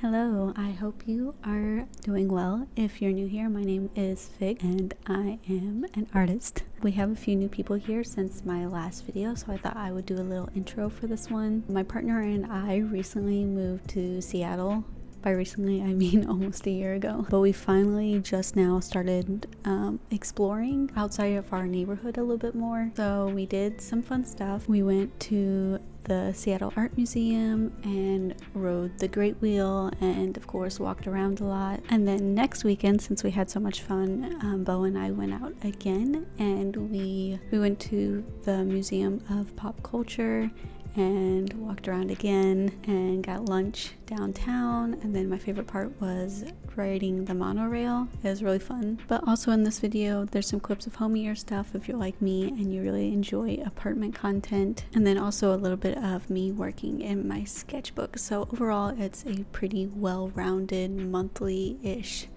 Hello, I hope you are doing well. If you're new here, my name is Fig and I am an artist. We have a few new people here since my last video, so I thought I would do a little intro for this one. My partner and I recently moved to Seattle by recently, I mean almost a year ago. But we finally just now started um, exploring outside of our neighborhood a little bit more. So we did some fun stuff. We went to the Seattle Art Museum and rode the Great Wheel and of course walked around a lot. And then next weekend, since we had so much fun, um, Bo and I went out again and we we went to the Museum of Pop Culture and walked around again and got lunch downtown. And then my favorite part was riding the monorail. It was really fun. But also in this video there's some clips of homier stuff if you're like me and you really enjoy apartment content. And then also a little bit of me working in my sketchbook. So overall it's a pretty well-rounded monthly-ish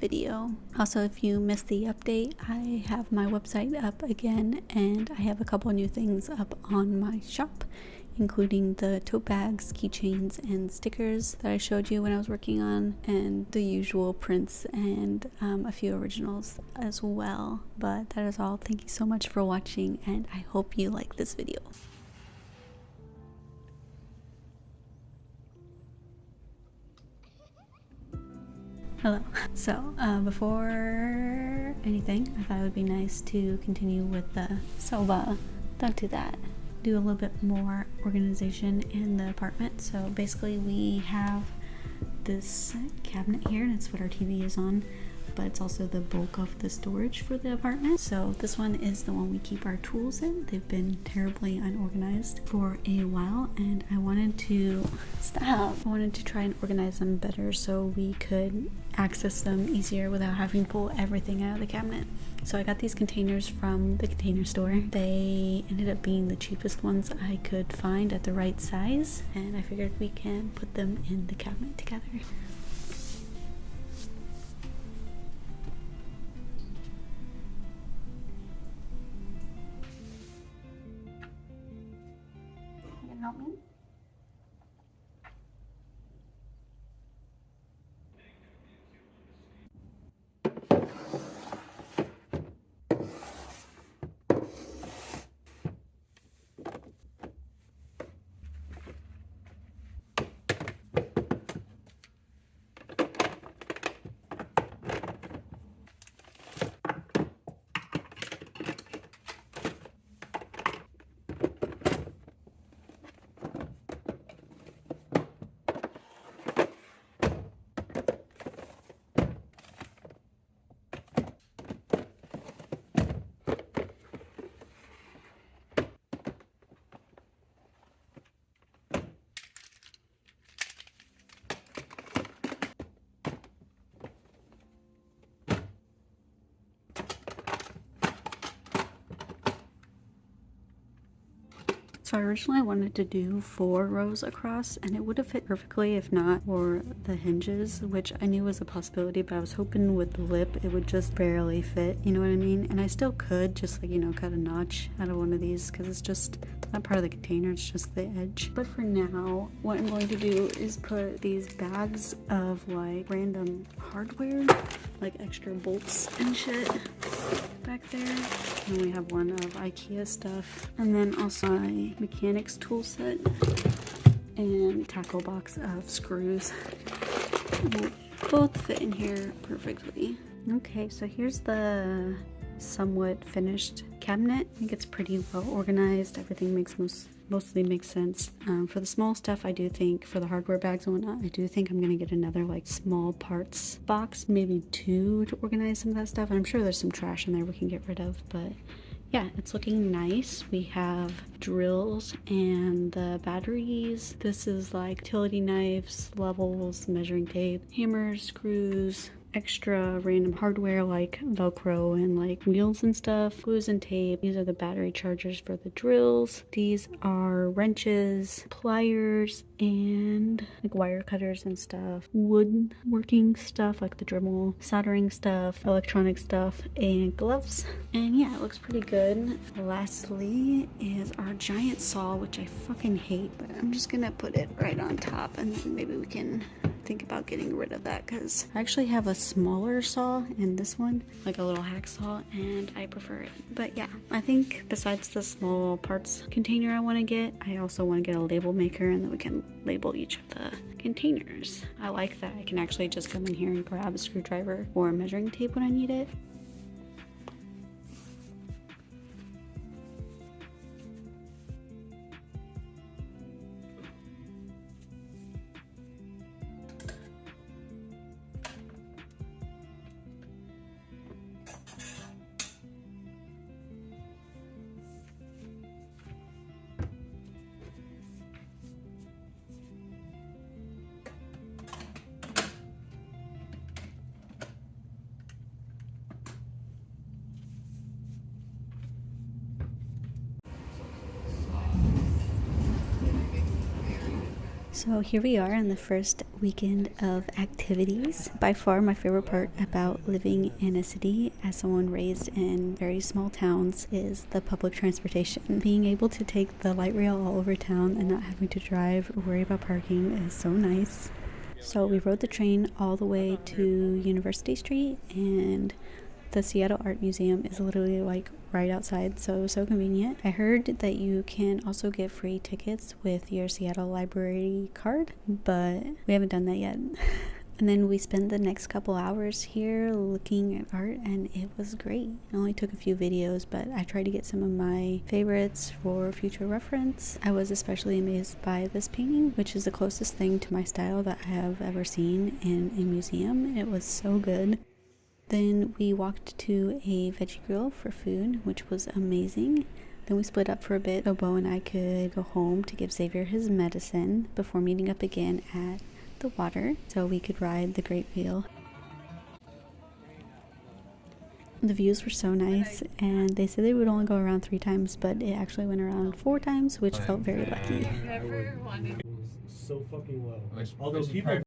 video. Also, if you missed the update, I have my website up again and I have a couple new things up on my shop including the tote bags, keychains, and stickers that I showed you when I was working on, and the usual prints and um, a few originals as well. But that is all. Thank you so much for watching, and I hope you like this video. Hello. So, uh, before anything, I thought it would be nice to continue with the soba. Don't do that do a little bit more organization in the apartment. So basically we have this cabinet here, that's what our TV is on, but it's also the bulk of the storage for the apartment. So this one is the one we keep our tools in. They've been terribly unorganized for a while and I wanted to stop. I wanted to try and organize them better so we could access them easier without having to pull everything out of the cabinet. So I got these containers from the container store. They ended up being the cheapest ones I could find at the right size and I figured we can put them in the cabinet together. So originally I wanted to do four rows across and it would have fit perfectly if not for the hinges, which I knew was a possibility, but I was hoping with the lip it would just barely fit, you know what I mean? And I still could just like, you know, cut a notch out of one of these because it's just not part of the container, it's just the edge. But for now, what I'm going to do is put these bags of like random hardware, like extra bolts and shit back there. And we have one of Ikea stuff. And then also a mechanics tool set and tackle box of screws. Will both fit in here perfectly. Okay, so here's the somewhat finished cabinet. I think it's pretty well organized. Everything makes most mostly makes sense. Um, for the small stuff, I do think, for the hardware bags and whatnot, I do think I'm gonna get another like small parts box, maybe two to organize some of that stuff. And I'm sure there's some trash in there we can get rid of, but yeah, it's looking nice. We have drills and the batteries. This is like utility knives, levels, measuring tape, hammers, screws, extra random hardware like velcro and like wheels and stuff glues and tape. These are the battery chargers for the drills. These are wrenches pliers and like wire cutters and stuff. Wood working stuff like the dremel soldering stuff electronic stuff and gloves. And yeah it looks pretty good. Lastly is our giant saw which i fucking hate but i'm just gonna put it right on top and maybe we can think about getting rid of that because I actually have a smaller saw in this one, like a little hacksaw, and I prefer it. But yeah, I think besides the small parts container I want to get, I also want to get a label maker and then we can label each of the containers. I like that I can actually just come in here and grab a screwdriver or a measuring tape when I need it. So here we are on the first weekend of activities. By far, my favorite part about living in a city as someone raised in very small towns is the public transportation. Being able to take the light rail all over town and not having to drive or worry about parking is so nice. So we rode the train all the way to University Street and the Seattle Art Museum is literally like right outside, so it was so convenient. I heard that you can also get free tickets with your Seattle Library card, but we haven't done that yet. And then we spent the next couple hours here looking at art, and it was great. I only took a few videos, but I tried to get some of my favorites for future reference. I was especially amazed by this painting, which is the closest thing to my style that I have ever seen in a museum. It was so good. Then we walked to a veggie grill for food, which was amazing. Then we split up for a bit so Bo and I could go home to give Xavier his medicine before meeting up again at the water so we could ride the great wheel. The views were so nice, and they said they would only go around three times, but it actually went around four times, which felt very lucky. So fucking low. Although people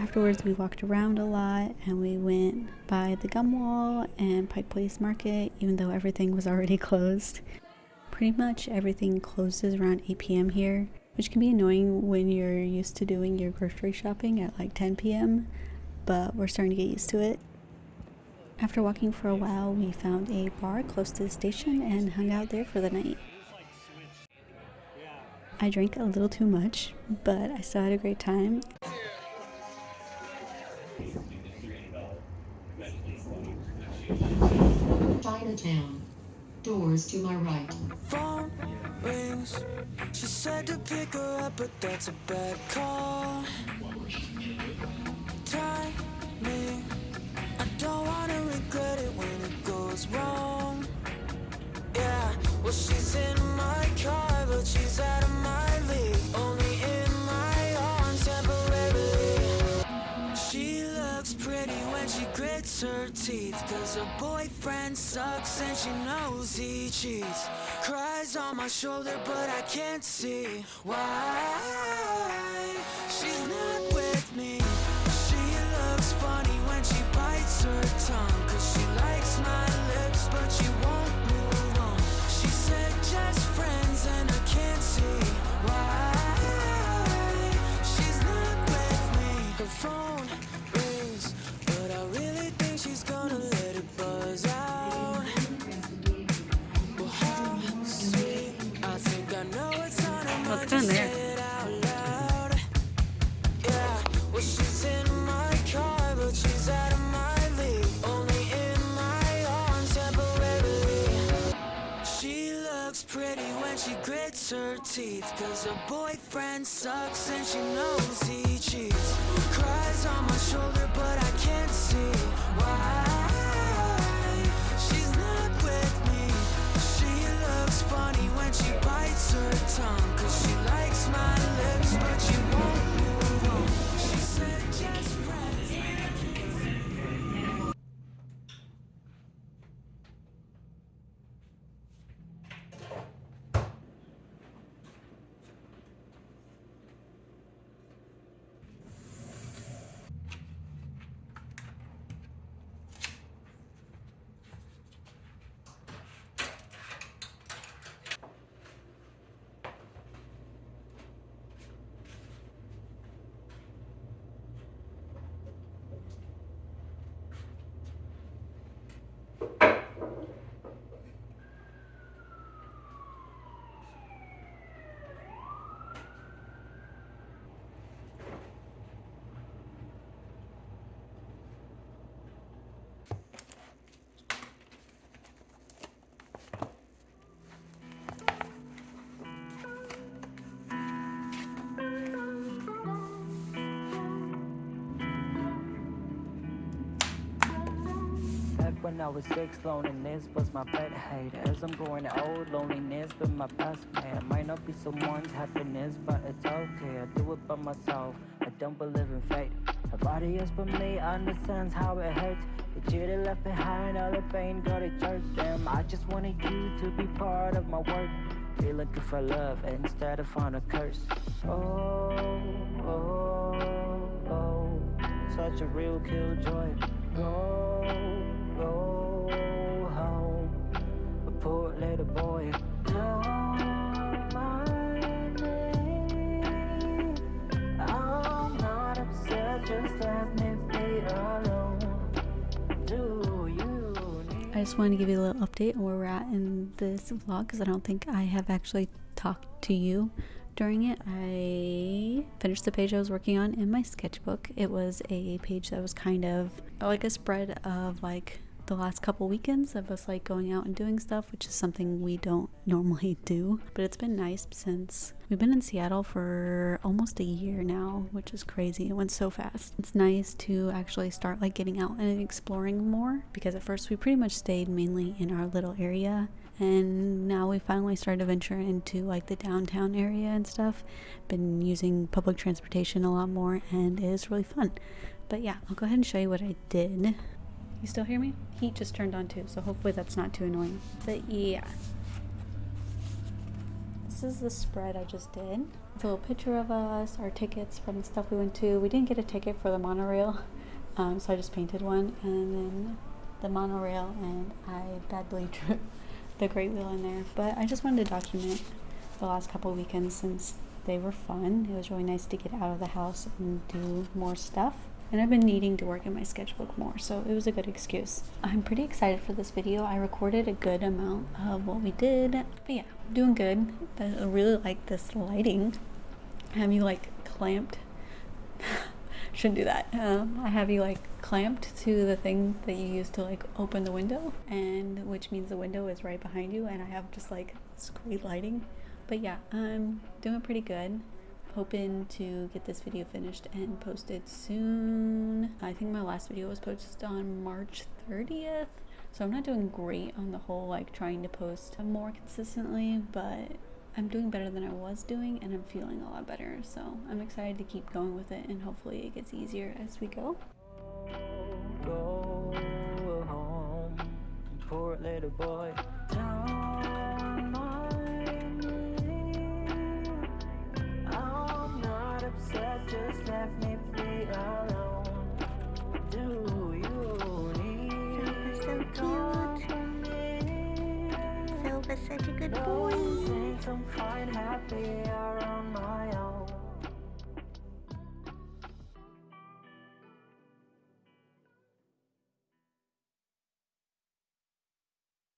Afterwards, we walked around a lot and we went by the gum wall and Pike Place Market, even though everything was already closed. Pretty much everything closes around 8 p.m. here, which can be annoying when you're used to doing your grocery shopping at like 10 p.m., but we're starting to get used to it. After walking for a while, we found a bar close to the station and hung out there for the night. I drank a little too much, but I still had a great time. Chinatown. Doors to my right. phone rings. She said to pick her up, but that's a bad call. She grits her teeth. Cause her boyfriend sucks and she knows he cheats. Cries on my shoulder, but I can't see why. She's not with me. She looks funny when she bites her tongue. Cause she likes my lips, but she won't her teeth. Cause her boyfriend sucks and she knows he cheats. Cries on my shoulder, but I can't see why. She's not with me. She looks funny when she bites her tongue. Cause she likes my lips, but she won't when I was six, loneliness was my pet hate. As I'm growing old, loneliness been my best man. Might not be someone's happiness, but it's okay. I do it by myself. I don't believe in fate. Nobody else but me understands how it hurts. The you left behind all the pain, got to church. Damn, I just wanted you to be part of my work. Be looking for love instead of find a curse. Oh, oh, oh, oh, such a real killjoy. Go, go home. A poor little boy. I just wanted to give you a little update on where we're at in this vlog because I don't think I have actually talked to you during it. I finished the page I was working on in my sketchbook. It was a page that was kind of like a spread of like the last couple weekends of us like going out and doing stuff, which is something we don't normally do. But it's been nice since we've been in Seattle for almost a year now, which is crazy. It went so fast. It's nice to actually start like getting out and exploring more because at first we pretty much stayed mainly in our little area and now we finally started to venture into like the downtown area and stuff been using public transportation a lot more and it is really fun but yeah i'll go ahead and show you what i did you still hear me? Heat just turned on too so hopefully that's not too annoying. But yeah. This is the spread i just did. It's a little picture of us our tickets from the stuff we went to. We didn't get a ticket for the monorail um, so i just painted one. And then the monorail and i badly drew the great wheel in there. But i just wanted to document the last couple weekends since they were fun. It was really nice to get out of the house and do more stuff and I've been needing to work in my sketchbook more, so it was a good excuse. I'm pretty excited for this video. I recorded a good amount of what we did, but yeah, doing good. I really like this lighting. Have you like clamped? Shouldn't do that. Um, I have you like clamped to the thing that you use to like open the window, and which means the window is right behind you, and I have just like great lighting. But yeah, I'm doing pretty good hoping to get this video finished and posted soon. I think my last video was posted on March 30th. So I'm not doing great on the whole like trying to post more consistently, but I'm doing better than I was doing and I'm feeling a lot better. So I'm excited to keep going with it and hopefully it gets easier as we go. go